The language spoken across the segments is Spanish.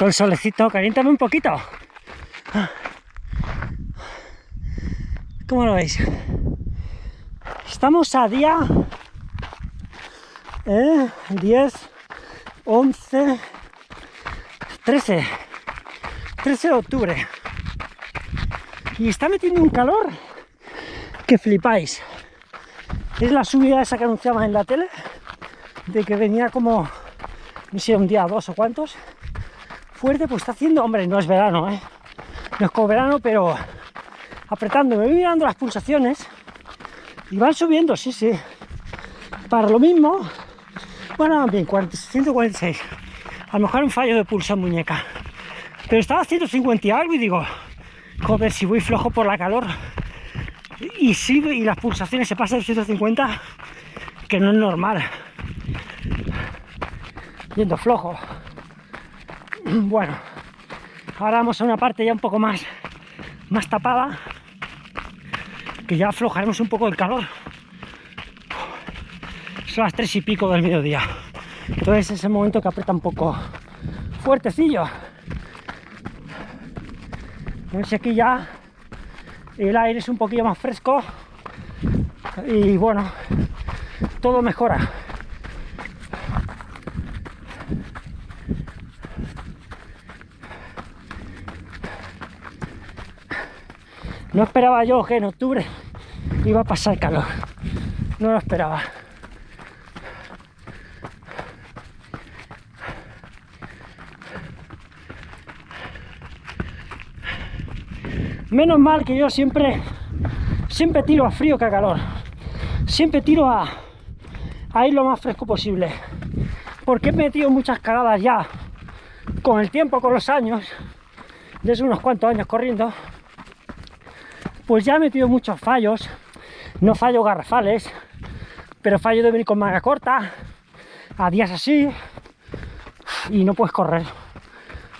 Sol, solecito, caliéntame un poquito. ¿Cómo lo veis? Estamos a día 10, 11, 13, 13 de octubre. Y está metiendo un calor que flipáis. Es la subida esa que anunciaba en la tele, de que venía como, no sé, un día, dos o cuantos, fuerte, pues está haciendo, hombre, no es verano, ¿eh? No es como verano, pero apretando, me voy mirando las pulsaciones y van subiendo, sí, sí. Para lo mismo, bueno, bien, 146. A lo mejor un fallo de pulso en muñeca. Pero estaba a 150 y algo y digo, joder, si voy flojo por la calor y si y las pulsaciones se pasan de 150, que no es normal. Yendo flojo. Bueno, ahora vamos a una parte ya un poco más, más tapada, que ya aflojaremos un poco el calor. Son las tres y pico del mediodía. Entonces es el momento que aprieta un poco fuertecillo. A aquí ya el aire es un poquillo más fresco y bueno, todo mejora. No esperaba yo que en octubre iba a pasar calor. No lo esperaba. Menos mal que yo siempre, siempre tiro a frío que a calor. Siempre tiro a, ir lo más fresco posible. Porque he metido muchas cagadas ya con el tiempo, con los años, desde unos cuantos años corriendo, pues ya he metido muchos fallos, no fallos garrafales, pero fallo de venir con manga corta, a días así, y no puedes correr.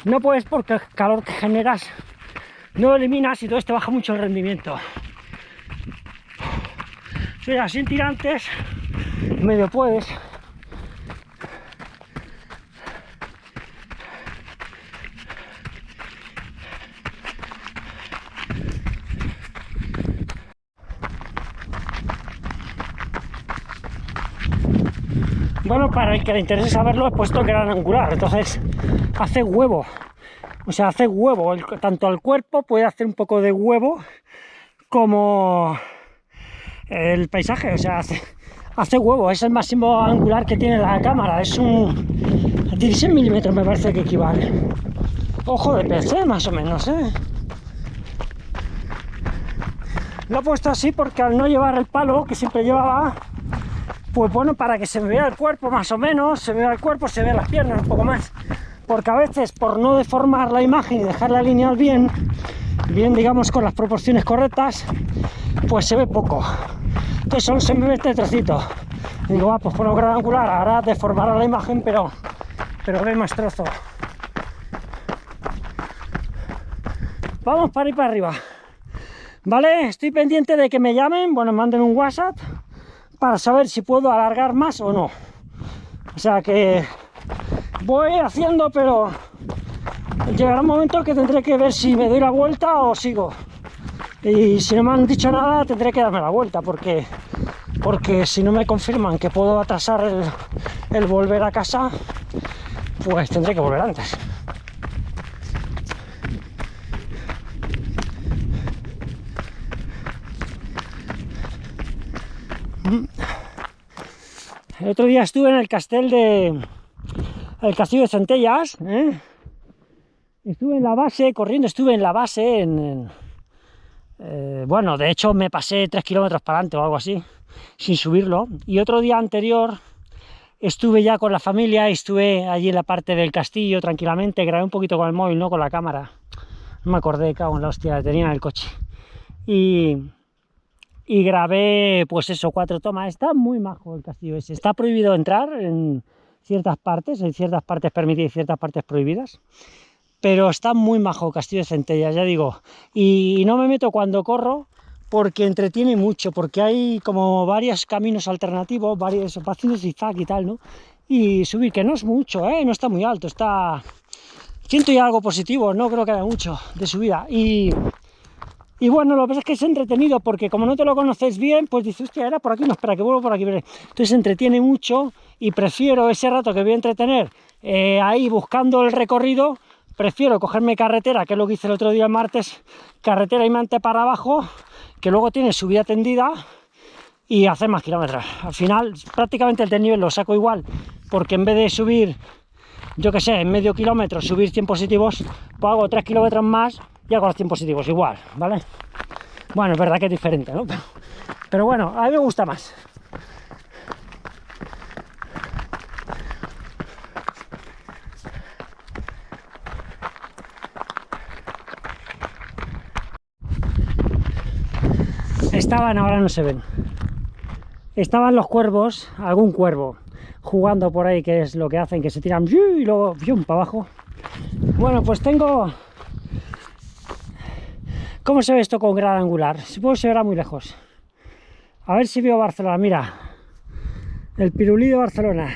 No puedes porque el calor que generas no lo eliminas y todo esto baja mucho el rendimiento. Si sin tirantes, medio puedes, Bueno, para el que le interese saberlo, he puesto gran angular, entonces hace huevo. O sea, hace huevo, tanto al cuerpo puede hacer un poco de huevo como el paisaje, o sea, hace, hace huevo, es el máximo angular que tiene la cámara, es un 16 milímetros me parece que equivale. Ojo de PC, más o menos, ¿eh? Lo he puesto así porque al no llevar el palo que siempre llevaba, pues bueno, para que se vea el cuerpo más o menos, se vea el cuerpo, se vea las piernas un poco más, porque a veces por no deformar la imagen y dejarla alinear bien, bien digamos con las proporciones correctas, pues se ve poco. Entonces solo se me ve este trocito. Y digo, ah, pues por un gran angular, ahora deformará la imagen, pero, pero ve más trozo. Vamos para ir para arriba. ¿Vale? Estoy pendiente de que me llamen, bueno, manden un WhatsApp para saber si puedo alargar más o no. O sea que voy haciendo, pero llegará un momento que tendré que ver si me doy la vuelta o sigo. Y si no me han dicho nada, tendré que darme la vuelta, porque, porque si no me confirman que puedo atrasar el, el volver a casa, pues tendré que volver antes. Otro día estuve en el castel de... el castillo de Centellas, ¿eh? Estuve en la base, corriendo, estuve en la base, en... Eh, bueno, de hecho me pasé 3 kilómetros para adelante o algo así, sin subirlo. Y otro día anterior estuve ya con la familia, estuve allí en la parte del castillo tranquilamente, grabé un poquito con el móvil, no con la cámara. No me acordé, cago en la hostia, tenía en el coche. Y, y grabé, pues eso, cuatro tomas. Está muy majo el castillo ese. Está prohibido entrar en ciertas partes, en ciertas partes permitidas y ciertas partes prohibidas. Pero está muy majo el castillo de Centellas, ya digo. Y no me meto cuando corro porque entretiene mucho, porque hay como varios caminos alternativos, varios, haciendo zigzag y tal, ¿no? Y subir, que no es mucho, ¿eh? No está muy alto, está ciento y algo positivo, no creo que haya mucho de subida. Y, y bueno, lo que pasa es que es entretenido porque como no te lo conoces bien, pues dices, hostia, era por aquí, no, espera, que vuelvo por aquí. Entonces entretiene mucho y prefiero ese rato que voy a entretener eh, ahí buscando el recorrido, prefiero cogerme carretera, que es lo que hice el otro día el martes, carretera y mante para abajo, que luego tiene subida tendida y hacer más kilómetros. Al final, prácticamente el desnivel lo saco igual, porque en vez de subir, yo que sé, en medio kilómetro, subir 100 positivos, pues hago 3 kilómetros más y hago los 100 positivos igual, ¿vale? Bueno, es verdad que es diferente, ¿no? Pero bueno, a mí me gusta más. Estaban, ahora no se ven estaban los cuervos, algún cuervo, jugando por ahí, que es lo que hacen, que se tiran y luego para abajo. Bueno, pues tengo... ¿Cómo se ve esto con gran angular? Supongo que se verá muy lejos. A ver si veo Barcelona, mira. El pirulí de Barcelona.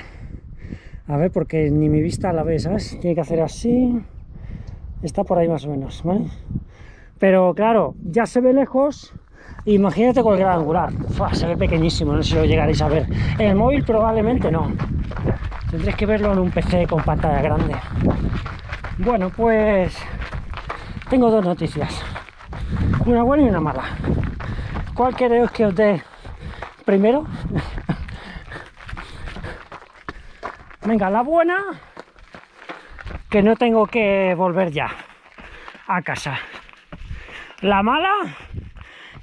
A ver, porque ni mi vista la ve, ¿sabes? Tiene que hacer así. Está por ahí más o menos, ¿vale? Pero claro, ya se ve lejos Imagínate con el gran angular. se ve pequeñísimo, no sé si lo llegaréis a ver. En el móvil probablemente no. Tendréis que verlo en un PC con pantalla grande. Bueno, pues tengo dos noticias. Una buena y una mala. ¿Cuál queréis que os dé primero? Venga, la buena, que no tengo que volver ya a casa. La mala,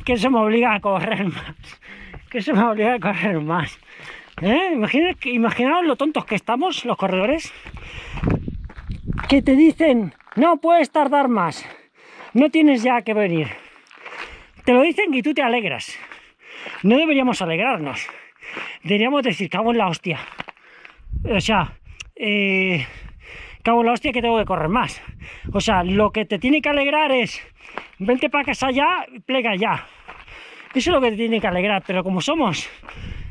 que se me obliga a correr más, que se me obliga a correr más. ¿Eh? imaginaos lo tontos que estamos, los corredores, que te dicen, no puedes tardar más, no tienes ya que venir. Te lo dicen y tú te alegras. No deberíamos alegrarnos. Deberíamos decir, cago en la hostia. O sea, eh, cago en la hostia que tengo que correr más. O sea, lo que te tiene que alegrar es, vente para casa ya, plega ya. Eso es lo que te tiene que alegrar, pero como somos,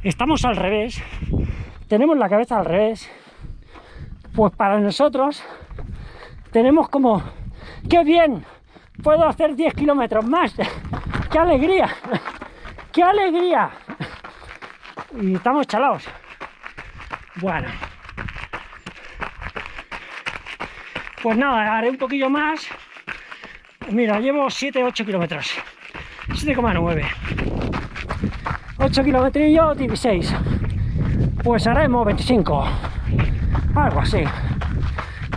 estamos al revés, tenemos la cabeza al revés, pues para nosotros tenemos como, ¡qué bien! Puedo hacer 10 kilómetros más, ¡qué alegría! ¡Qué alegría! Y estamos chalados. Bueno. Pues nada, haré un poquillo más. Mira, llevo 7-8 kilómetros. 7,9 8 kilometrillos 16 pues haremos 25 algo así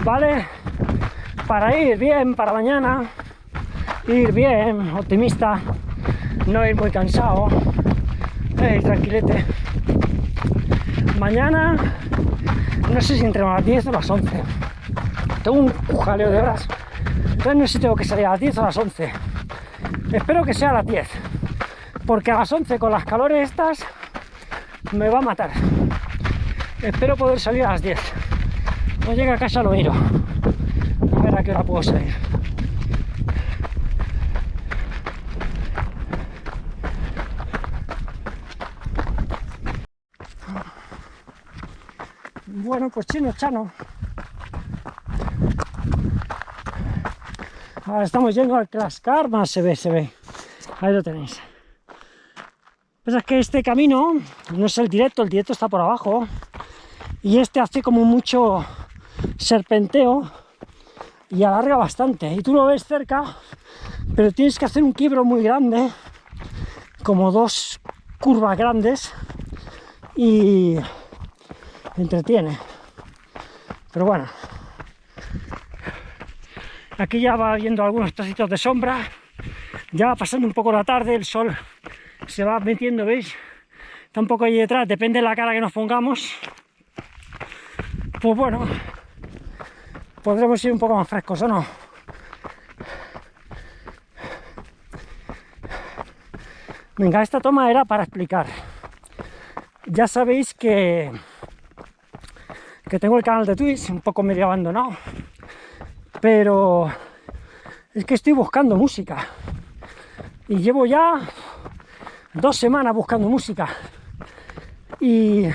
vale para ir bien para mañana ir bien optimista no ir muy cansado ir tranquilete mañana no sé si entre las 10 o las 11 tengo un jaleo de horas entonces no sé si tengo que salir a las 10 o a las 11 Espero que sea a las 10, porque a las 11 con las calores estas me va a matar. Espero poder salir a las 10. No llegue a casa lo miro. A ver a qué hora puedo salir. Bueno, pues chino, chano. Ahora estamos yendo al Clascar, más se ve, se ve. Ahí lo tenéis. Pues es que este camino no es el directo, el directo está por abajo. Y este hace como mucho serpenteo y alarga bastante. Y tú lo ves cerca, pero tienes que hacer un quiebro muy grande, como dos curvas grandes, y entretiene. Pero bueno, Aquí ya va viendo algunos trocitos de sombra, ya va pasando un poco la tarde, el sol se va metiendo, ¿veis? Está un poco ahí detrás, depende de la cara que nos pongamos. Pues bueno, podremos ir un poco más frescos, ¿o no? Venga, esta toma era para explicar. Ya sabéis que, que tengo el canal de Twitch un poco medio abandonado pero es que estoy buscando música. Y llevo ya dos semanas buscando música. Y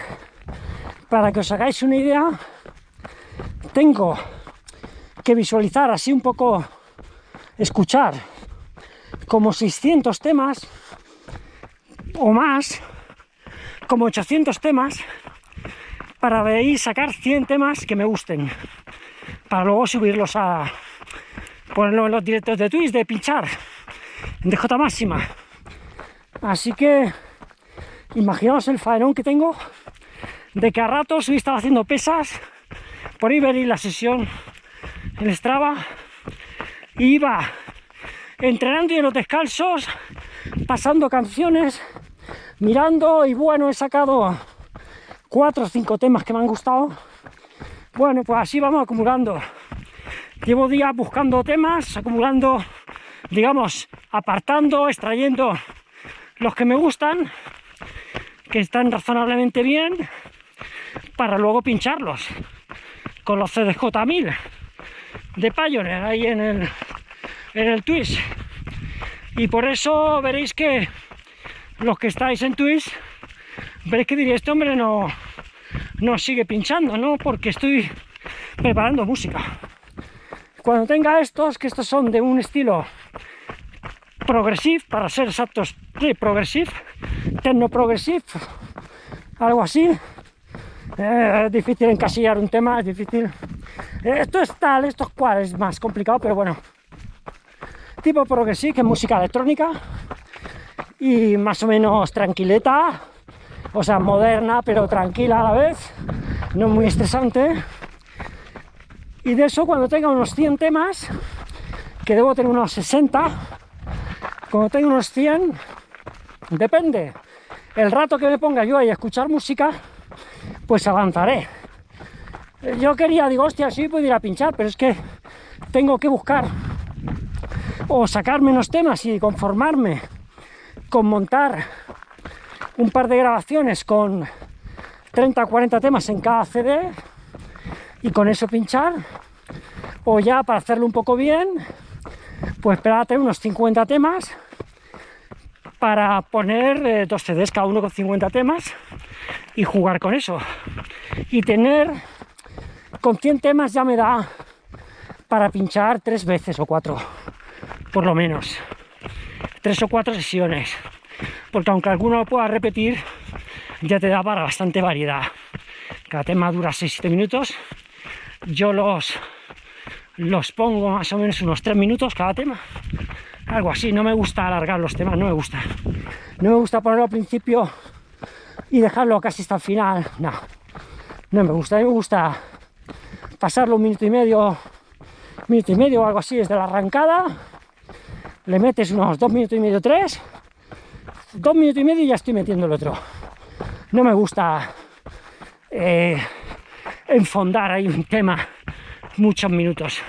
para que os hagáis una idea tengo que visualizar, así un poco escuchar como 600 temas o más, como 800 temas, para ver sacar 100 temas que me gusten, para luego subirlos a ponerlo en los directos de Twitch, de pinchar, en DJ máxima. Así que imaginaos el faenón que tengo de que a ratos hoy estaba haciendo pesas, por ahí veréis la sesión en Strava, y iba entrenando y en los descalzos, pasando canciones, mirando y bueno, he sacado cuatro o cinco temas que me han gustado. Bueno, pues así vamos acumulando. Llevo días buscando temas, acumulando, digamos, apartando, extrayendo los que me gustan, que están razonablemente bien, para luego pincharlos con los CDJ1000 de Pioneer ahí en el, en el Twitch. Y por eso veréis que los que estáis en Twitch, veréis que diría, este hombre no, no sigue pinchando, ¿no? Porque estoy preparando música. Cuando tenga estos, que estos son de un estilo progresive, para ser exactos, progressive, techno progressive, algo así. Eh, es difícil encasillar un tema, es difícil. Eh, esto es tal, esto es cual, es más complicado, pero bueno. Tipo progressive, que es música electrónica y más o menos tranquileta, o sea, moderna, pero tranquila a la vez, no muy estresante. Y de eso, cuando tenga unos 100 temas, que debo tener unos 60, cuando tenga unos 100, depende. El rato que me ponga yo ahí a escuchar música, pues avanzaré. Yo quería, digo, hostia, sí puedo ir a pinchar, pero es que tengo que buscar o sacar menos temas y conformarme con montar un par de grabaciones con 30 o 40 temas en cada CD y con eso pinchar o ya para hacerlo un poco bien pues esperar a tener unos 50 temas para poner eh, dos CDs cada uno con 50 temas y jugar con eso. Y tener con 100 temas ya me da para pinchar tres veces o cuatro por lo menos tres o cuatro sesiones porque aunque alguno lo pueda repetir ya te da para bastante variedad. Cada tema dura 6-7 minutos. Yo los los pongo más o menos unos 3 minutos cada tema. Algo así, no me gusta alargar los temas, no me gusta. No me gusta ponerlo al principio y dejarlo casi hasta el final, no. No me gusta, a mí me gusta pasarlo un minuto y medio minuto y medio o algo así desde la arrancada. Le metes unos dos minutos y medio, tres dos minutos y medio y ya estoy metiendo el otro. No me gusta eh, enfondar ahí un tema muchos minutos.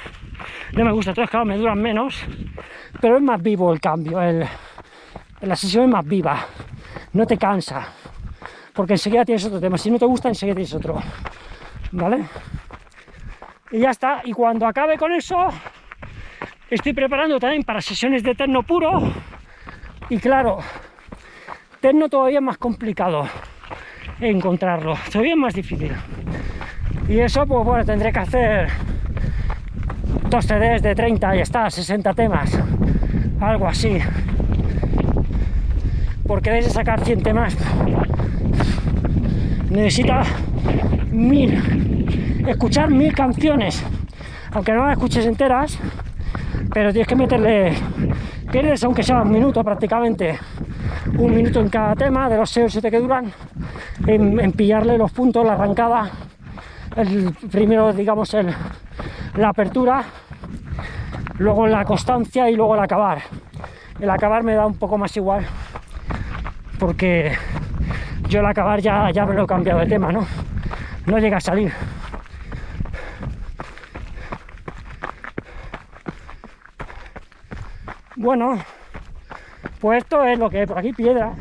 No me gusta, todos claro, me duran menos, pero es más vivo el cambio, la sesión es más viva, no te cansa, porque enseguida tienes otro tema, si no te gusta enseguida tienes otro, ¿vale? Y ya está, y cuando acabe con eso, estoy preparando también para sesiones de terno puro, y claro, terno todavía más complicado encontrarlo, todavía más difícil. Y eso, pues bueno, tendré que hacer dos CDs de 30 y está, 60 temas, algo así. Porque debes de sacar 100 temas, necesita mil, escuchar mil canciones, aunque no las escuches enteras, pero tienes que meterle, tienes aunque sea un minuto prácticamente, un minuto en cada tema de los 6 o 7 que duran, en, pillarle los puntos, la arrancada, el primero digamos el la apertura, luego la constancia y luego el acabar. El acabar me da un poco más igual, porque yo el acabar ya, ya me lo he cambiado de tema, ¿no? No llega a salir. Bueno, pues esto es lo que hay por aquí, piedra,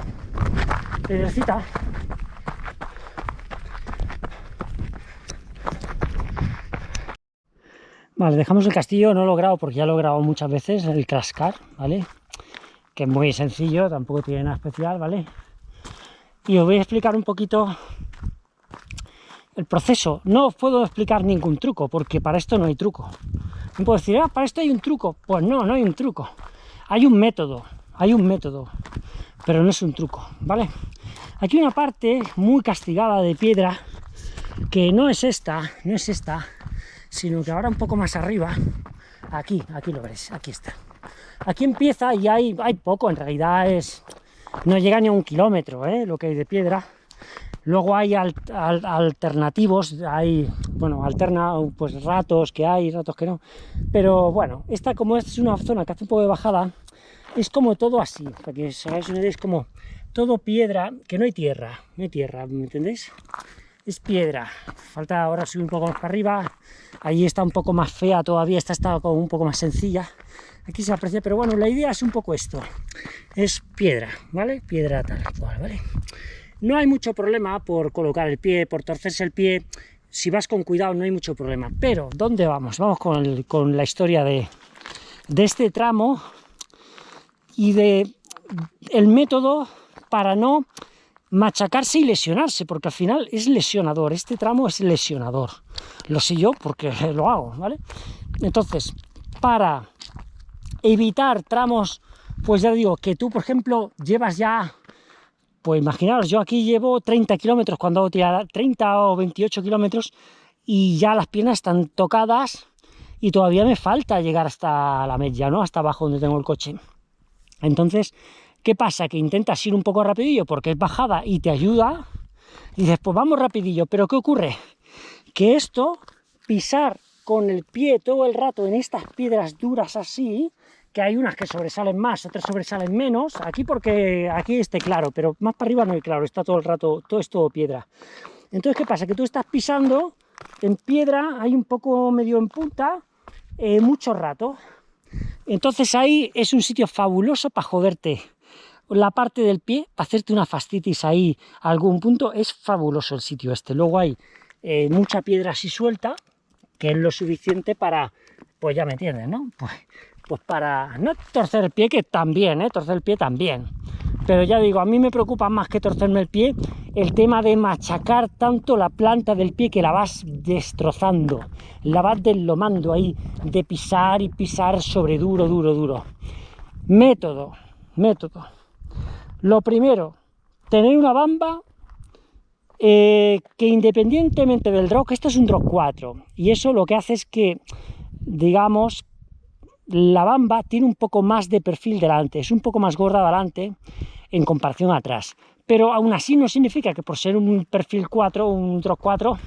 piedrecita. Vale, dejamos el castillo, no lo he grabado porque ya lo he grabado muchas veces, el Crascar, ¿vale? Que es muy sencillo, tampoco tiene nada especial, ¿vale? Y os voy a explicar un poquito el proceso. No os puedo explicar ningún truco, porque para esto no hay truco. No puedo decir, ah, para esto hay un truco. Pues no, no hay un truco. Hay un método, hay un método, pero no es un truco, ¿vale? Aquí una parte muy castigada de piedra, que no es esta, no es esta, sino que ahora un poco más arriba, aquí, aquí lo veréis, aquí está. Aquí empieza y hay, hay poco, en realidad es no llega ni a un kilómetro ¿eh? lo que hay de piedra, Luego hay alternativos, hay, bueno, alterna pues ratos que hay, ratos que no. Pero bueno, esta como es una zona que hace un poco de bajada, es como todo así, para que os una idea, es como todo piedra, que no hay tierra, no hay tierra, ¿me entendéis? Es piedra, falta ahora subir un poco más para arriba, ahí está un poco más fea todavía, esta está como un poco más sencilla, aquí se aprecia, pero bueno, la idea es un poco esto, es piedra, ¿vale? Piedra tal cual, ¿vale? No hay mucho problema por colocar el pie, por torcerse el pie, si vas con cuidado no hay mucho problema. Pero, ¿dónde vamos? Vamos con, la historia de, este tramo y de el método para no machacarse y lesionarse, porque al final es lesionador, este tramo es lesionador. Lo sé yo porque lo hago, ¿vale? Entonces, para evitar tramos, pues ya digo, que tú, por ejemplo, llevas ya pues imaginaros, yo aquí llevo 30 kilómetros cuando hago tirada, 30 o 28 kilómetros, y ya las piernas están tocadas y todavía me falta llegar hasta la media, ¿no? Hasta abajo donde tengo el coche. Entonces, ¿qué pasa? Que intentas ir un poco rapidillo porque es bajada y te ayuda, y dices, pues vamos rapidillo, pero ¿qué ocurre? Que esto, pisar con el pie todo el rato en estas piedras duras así, que hay unas que sobresalen más, otras sobresalen menos, aquí porque aquí esté claro, pero más para arriba no hay claro, está todo el rato, todo es todo piedra. Entonces, ¿qué pasa? Que tú estás pisando en piedra, hay un poco medio en punta, eh, mucho rato. Entonces ahí es un sitio fabuloso para joderte la parte del pie, para hacerte una fastitis ahí a algún punto, es fabuloso el sitio este. Luego hay eh, mucha piedra así suelta, que es lo suficiente para, pues ya me entiendes, ¿no? Pues pues para no torcer el pie, que también, ¿eh? torcer el pie también. Pero ya digo, a mí me preocupa más que torcerme el pie el tema de machacar tanto la planta del pie que la vas destrozando, la vas deslomando ahí, de pisar y pisar sobre duro, duro, duro. Método, método. Lo primero, tener una bamba eh, que independientemente del drop, esto es un drop 4, y eso lo que hace es que, digamos, la bamba tiene un poco más de perfil delante, es un poco más gorda delante en comparación atrás. Pero aún así no significa que por ser un perfil 4, un drop 4,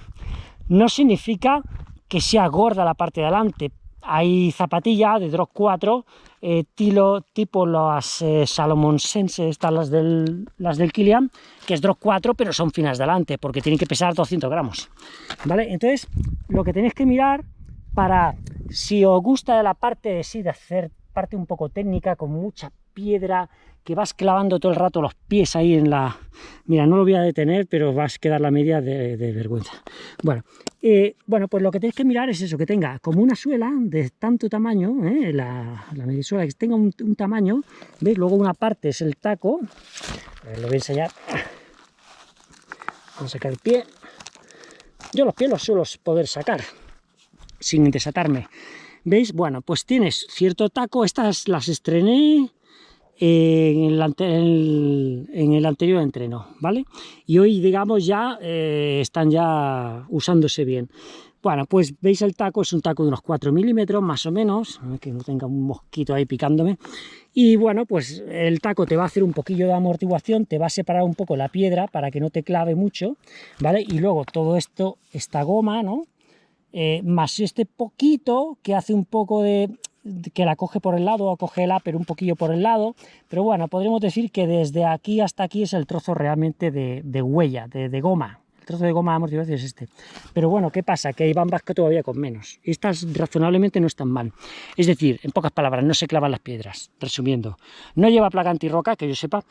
no significa que sea gorda la parte de delante. Hay zapatillas de drop 4, eh, tipo las eh, Salomon Sense, estas las del, las del Kilian, que es drop 4, pero son finas delante, porque tienen que pesar 200 gramos. ¿Vale? Entonces, lo que tenéis que mirar para, si os gusta de la parte de sí, de hacer parte un poco técnica, con mucha piedra, que vas clavando todo el rato los pies ahí en la... Mira, no lo voy a detener, pero vas a quedar la media de, vergüenza. Bueno, eh, bueno, pues lo que tenéis que mirar es eso, que tenga como una suela de tanto tamaño, ¿eh? la, la medisuela, que tenga un, tamaño, ¿veis? Luego una parte es el taco, lo voy a enseñar. Vamos a sacar el pie. Yo los pies los suelo poder sacar, sin desatarme. ¿Veis? Bueno, pues tienes cierto taco, estas las estrené en el, anterior entreno, ¿vale? Y hoy, digamos, ya eh, están ya usándose bien. Bueno, pues veis el taco, es un taco de unos 4 milímetros más o menos, que no tenga un mosquito ahí picándome. Y bueno, pues el taco te va a hacer un poquillo de amortiguación, te va a separar un poco la piedra para que no te clave mucho, ¿vale? Y luego todo esto, esta goma, ¿no? Eh, más este poquito que hace un poco de, que la coge por el lado o coge el pero un poquillo por el lado, pero bueno, podríamos decir que desde aquí hasta aquí es el trozo realmente de, huella, de, goma, el trozo de goma de amortiguación es este. Pero bueno, ¿qué pasa? Que hay bambas que todavía con menos. Estas razonablemente no están mal. Es decir, en pocas palabras, no se clavan las piedras, resumiendo. No lleva placa antirroca, que yo sepa,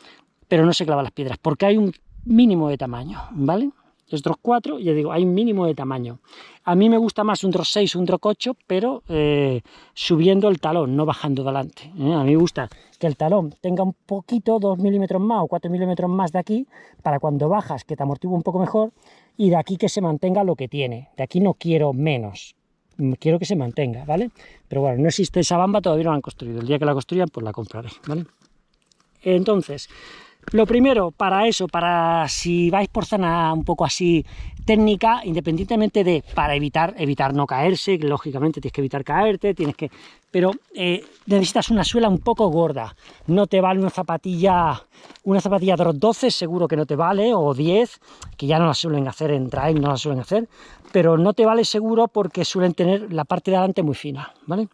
pero no se clavan las piedras, porque hay un mínimo de tamaño, ¿vale? Es Drop 4, ya digo, hay mínimo de tamaño. A mí me gusta más un Drop 6 un Drop 8, pero eh, subiendo el talón, no bajando delante. ¿eh? A mí me gusta que el talón tenga un poquito, 2 milímetros más o 4 milímetros más de aquí, para cuando bajas, que te amortigue un poco mejor, y de aquí que se mantenga lo que tiene. De aquí no quiero menos, quiero que se mantenga, ¿vale? Pero bueno, no existe esa bamba, todavía no la han construido. El día que la construyan, pues la compraré, ¿vale? Entonces, lo primero, para eso, para si vais por zona un poco así técnica, independientemente de, para evitar, evitar no caerse, lógicamente tienes que evitar caerte, tienes que... Pero eh, necesitas una suela un poco gorda, no te vale una zapatilla, una zapatilla de 12 seguro que no te vale, o 10, que ya no la suelen hacer en trail, no la suelen hacer, pero no te vale seguro porque suelen tener la parte de adelante muy fina, ¿vale?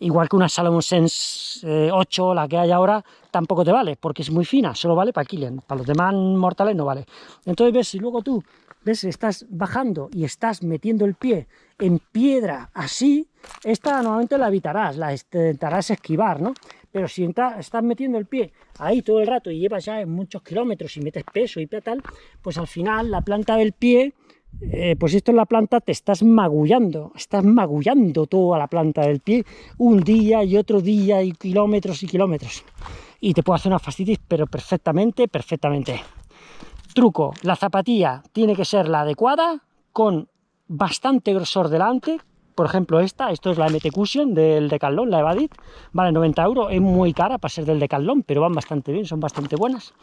Igual que una Salomon Sense 8, eh, la que hay ahora, tampoco te vale, porque es muy fina, solo vale para Killian, para los demás mortales no vale. Entonces ves, si luego tú ves, estás bajando y estás metiendo el pie en piedra así, esta normalmente la evitarás, la intentarás esquivar, ¿no? Pero si estás metiendo el pie ahí todo el rato y llevas ya muchos kilómetros y metes peso y tal, pues al final la planta del pie eh, pues esto en la planta te estás magullando, estás magullando toda la planta del pie, un día y otro día y kilómetros y kilómetros. Y te puede hacer una fascitis, pero perfectamente, perfectamente. Truco, la zapatilla tiene que ser la adecuada, con bastante grosor delante, por ejemplo esta, esto es la MT Cushion del Decathlon, la Evadit, vale 90 euros, es muy cara para ser del Decathlon, pero van bastante bien, son bastante buenas.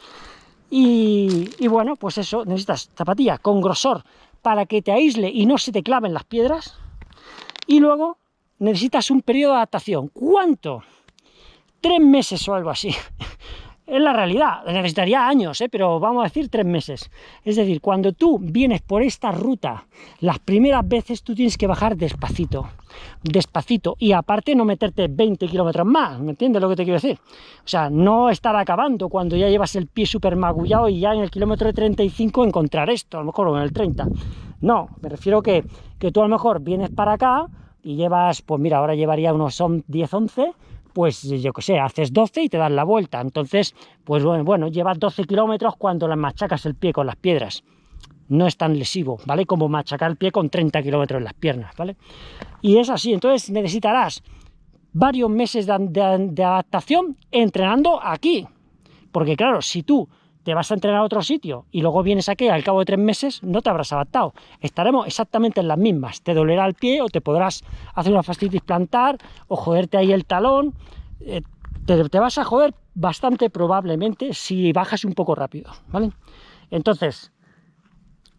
Y, y, bueno, pues eso, necesitas zapatilla con grosor para que te aísle y no se te claven las piedras. Y luego necesitas un periodo de adaptación. ¿Cuánto? Tres meses o algo así. Es la realidad, necesitaría años, ¿eh? pero vamos a decir tres meses. Es decir, cuando tú vienes por esta ruta, las primeras veces tú tienes que bajar despacito, despacito, y aparte no meterte 20 kilómetros más, ¿me entiendes lo que te quiero decir? O sea, no estar acabando cuando ya llevas el pie súper magullado y ya en el kilómetro de 35 encontrar esto, a lo mejor en el 30. No, me refiero que, que tú a lo mejor vienes para acá y llevas, pues mira, ahora llevaría unos 10, 11, pues yo qué sé, haces 12 y te das la vuelta. Entonces, pues bueno, bueno llevas 12 kilómetros cuando le machacas el pie con las piedras. No es tan lesivo, ¿vale? Como machacar el pie con 30 kilómetros en las piernas, ¿vale? Y es así, entonces necesitarás varios meses de, de adaptación entrenando aquí. Porque claro, si tú te vas a entrenar a otro sitio y luego vienes aquí al cabo de tres meses, no te habrás adaptado. Estaremos exactamente en las mismas. Te dolerá el pie o te podrás hacer una fascitis plantar o joderte ahí el talón. Eh, te, vas a joder bastante probablemente si bajas un poco rápido, ¿vale? Entonces,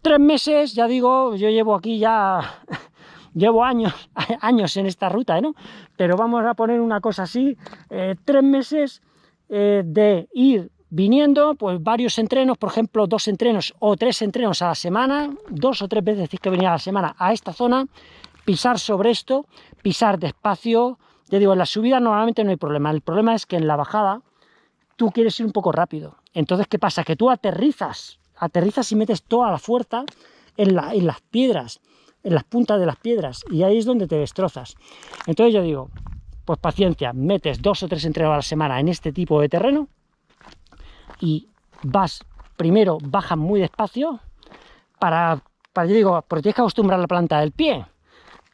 tres meses, ya digo, yo llevo aquí ya... llevo años, años en esta ruta, ¿no? Pero vamos a poner una cosa así, eh, tres meses eh, de ir viniendo, pues varios entrenos, por ejemplo, dos entrenos o tres entrenos a la semana, dos o tres veces que venía a la semana a esta zona, pisar sobre esto, pisar despacio, ya digo, en la subida normalmente no hay problema, el problema es que en la bajada tú quieres ir un poco rápido, entonces ¿qué pasa? Que tú aterrizas, aterrizas y metes toda la fuerza en, en las piedras, en las puntas de las piedras, y ahí es donde te destrozas. Entonces yo digo, pues paciencia, metes dos o tres entrenos a la semana en este tipo de terreno, y vas, primero bajas muy despacio para, para yo digo, porque tienes que acostumbrar la planta del pie.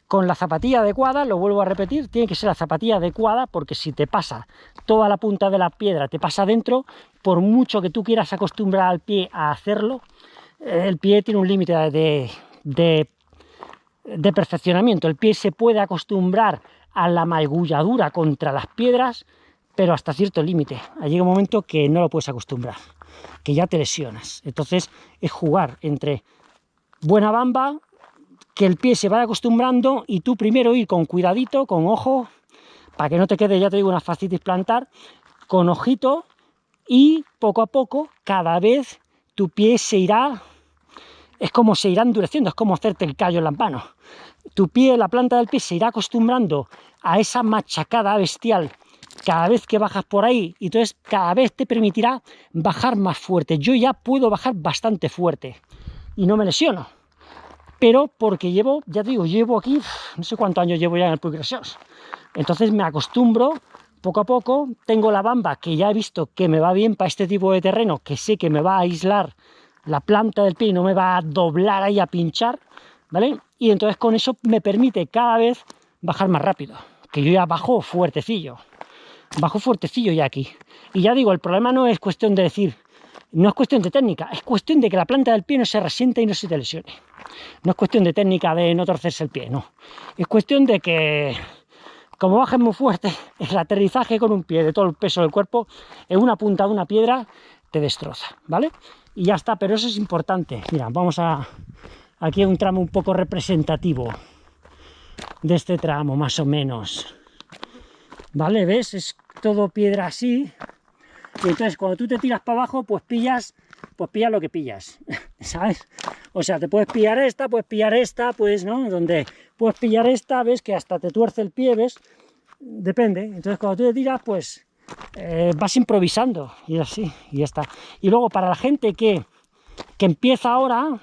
Con la zapatilla adecuada, lo vuelvo a repetir, tiene que ser la zapatilla adecuada porque si te pasa toda la punta de la piedra, te pasa dentro, por mucho que tú quieras acostumbrar al pie a hacerlo, el pie tiene un límite de, de, de perfeccionamiento. El pie se puede acostumbrar a la magulladura contra las piedras, pero hasta cierto límite. Llega un momento que no lo puedes acostumbrar, que ya te lesionas. Entonces es jugar entre buena bamba, que el pie se vaya acostumbrando y tú primero ir con cuidadito, con ojo, para que no te quede, ya te digo, una fascitis plantar, con ojito y poco a poco, cada vez tu pie se irá, es como se irá endureciendo, es como hacerte el callo en las manos. Tu pie, la planta del pie se irá acostumbrando a esa machacada bestial cada vez que bajas por ahí, y entonces cada vez te permitirá bajar más fuerte. Yo ya puedo bajar bastante fuerte y no me lesiono. Pero porque llevo, ya te digo, llevo aquí, no sé cuántos años llevo ya en el Puy Entonces me acostumbro poco a poco, tengo la bamba que ya he visto que me va bien para este tipo de terreno, que sé que me va a aislar la planta del pie y no me va a doblar ahí a pinchar, ¿vale? Y entonces con eso me permite cada vez bajar más rápido, que yo ya bajo fuertecillo bajo fuertecillo ya aquí. Y ya digo, el problema no es cuestión de decir, no es cuestión de técnica, es cuestión de que la planta del pie no se resiente y no se te lesione. No es cuestión de técnica de no torcerse el pie, no. Es cuestión de que, como bajes muy fuerte, el aterrizaje con un pie de todo el peso del cuerpo en una punta de una piedra te destroza, ¿vale? Y ya está, pero eso es importante. Mira, vamos a... Aquí un tramo un poco representativo de este tramo, más o menos. ¿Vale? ¿Ves? Es todo piedra así, y entonces cuando tú te tiras para abajo, pues pillas, pues pillas lo que pillas, ¿sabes? O sea, te puedes pillar esta, puedes pillar esta, pues, ¿no? Donde puedes pillar esta, ves que hasta te tuerce el pie, ¿ves? Depende. Entonces cuando tú te tiras, pues eh, vas improvisando y así, y ya está. Y luego para la gente que, que empieza ahora,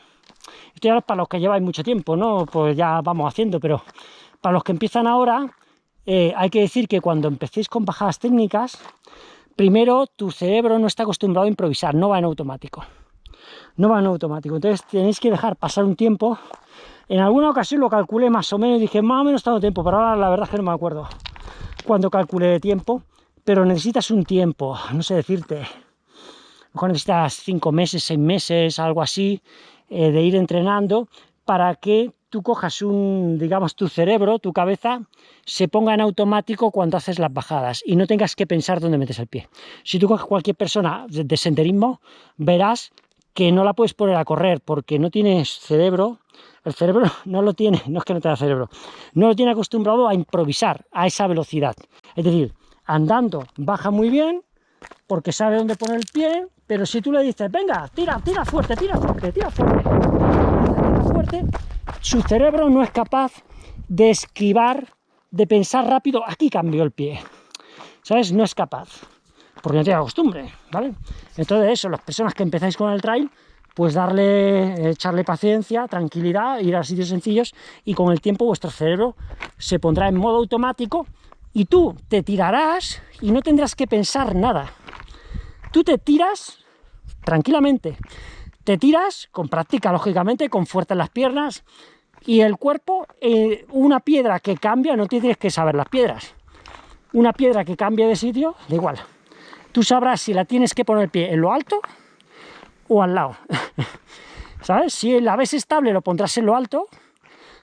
esto ya para los que lleváis mucho tiempo, ¿no? Pues ya vamos haciendo, pero para los que empiezan ahora, eh, hay que decir que cuando empecéis con bajadas técnicas, primero tu cerebro no está acostumbrado a improvisar, no va en automático. No va en automático, entonces tenéis que dejar pasar un tiempo. En alguna ocasión lo calculé más o menos y dije, más o menos tanto tiempo, pero ahora la verdad es que no me acuerdo cuando calculé de tiempo, pero necesitas un tiempo, no sé decirte, mejor necesitas cinco meses, seis meses, algo así, eh, de ir entrenando para que tú cojas un, digamos, tu cerebro, tu cabeza, se ponga en automático cuando haces las bajadas y no tengas que pensar dónde metes el pie. Si tú coges cualquier persona de senderismo, verás que no la puedes poner a correr porque no tienes cerebro, el cerebro no lo tiene, no es que no tenga cerebro, no lo tiene acostumbrado a improvisar a esa velocidad. Es decir, andando baja muy bien porque sabe dónde poner el pie, pero si tú le dices, venga, tira, tira fuerte, tira fuerte, tira fuerte, su cerebro no es capaz de esquivar, de pensar rápido, aquí cambió el pie, ¿sabes? No es capaz, porque no tiene costumbre, ¿vale? Entonces eso, las personas que empezáis con el trail, pues darle, echarle paciencia, tranquilidad, ir a sitios sencillos y con el tiempo vuestro cerebro se pondrá en modo automático y tú te tirarás y no tendrás que pensar nada. Tú te tiras tranquilamente. Te tiras con práctica, lógicamente, con fuerza en las piernas y el cuerpo, eh, una piedra que cambia, no tienes que saber las piedras. Una piedra que cambia de sitio, da igual. Tú sabrás si la tienes que poner el pie en lo alto o al lado. ¿Sabes? Si la ves estable lo pondrás en lo alto.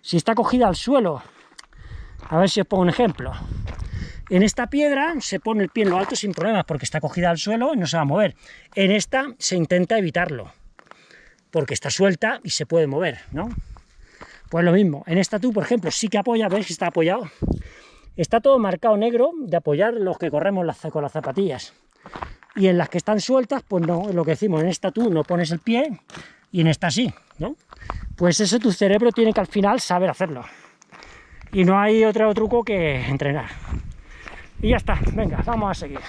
Si está cogida al suelo, a ver si os pongo un ejemplo. En esta piedra se pone el pie en lo alto sin problemas porque está cogida al suelo y no se va a mover. En esta se intenta evitarlo porque está suelta y se puede mover, ¿no? Pues lo mismo, en esta tú, por ejemplo, sí que apoya, ¿ves que está apoyado? Está todo marcado negro de apoyar los que corremos con las zapatillas. Y en las que están sueltas, pues no, lo que decimos, en esta tú no pones el pie y en esta sí, ¿no? Pues eso tu cerebro tiene que al final saber hacerlo. Y no hay otro truco que entrenar. Y ya está, venga, vamos a seguir.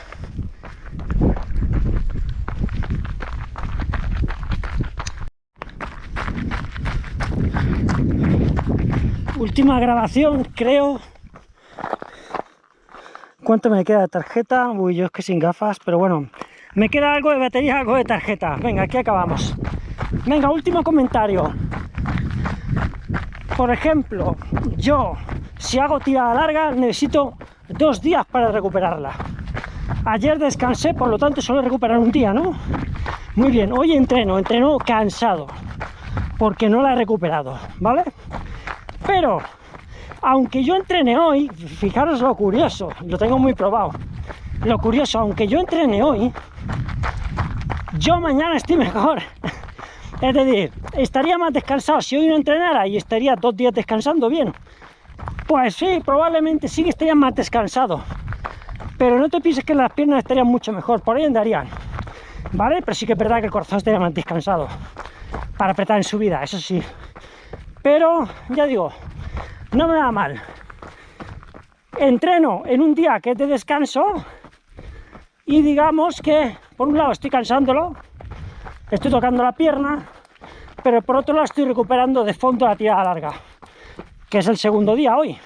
Última grabación, creo. ¿Cuánto me queda de tarjeta? Uy, yo es que sin gafas, pero bueno. Me queda algo de batería, algo de tarjeta. Venga, aquí acabamos. Venga, último comentario. Por ejemplo, yo, si hago tirada larga, necesito dos días para recuperarla. Ayer descansé, por lo tanto suelo recuperar un día, ¿no? Muy bien, hoy entreno, entreno cansado, porque no la he recuperado, ¿vale? Pero, aunque yo entrene hoy, fijaros lo curioso, lo tengo muy probado, lo curioso, aunque yo entrene hoy, yo mañana estoy mejor. Es decir, estaría más descansado si hoy no entrenara y estaría dos días descansando bien. Pues sí, probablemente sí que estarían más descansado. Pero no te pienses que las piernas estarían mucho mejor, por ahí andarían. ¿Vale? Pero sí que es verdad que el corazón estaría más descansado. Para apretar en su vida, eso sí. Pero, ya digo, no me da mal. Entreno en un día que es de descanso y digamos que, por un lado, estoy cansándolo, estoy tocando la pierna, pero por otro lado estoy recuperando de fondo la tirada larga que es el segundo día hoy,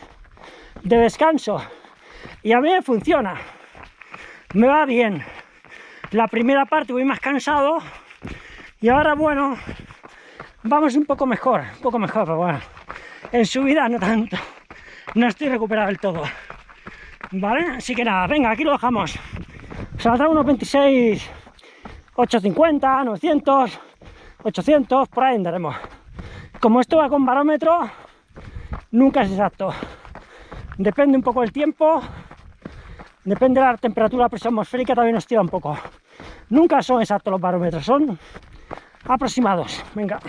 de descanso. Y a mí me funciona, me va bien. La primera parte voy más cansado y ahora, bueno, vamos un poco mejor, un poco mejor, pero bueno, en subida no tanto, no estoy recuperado del todo. ¿Vale? Así que nada, venga, aquí lo dejamos. Saldrá unos 26 850, 900, 800, por ahí andaremos. Como esto va con barómetro, nunca es exacto. Depende un poco del tiempo, depende de la temperatura, presión atmosférica también nos tira un poco. Nunca son exactos los barómetros, son aproximados. Venga.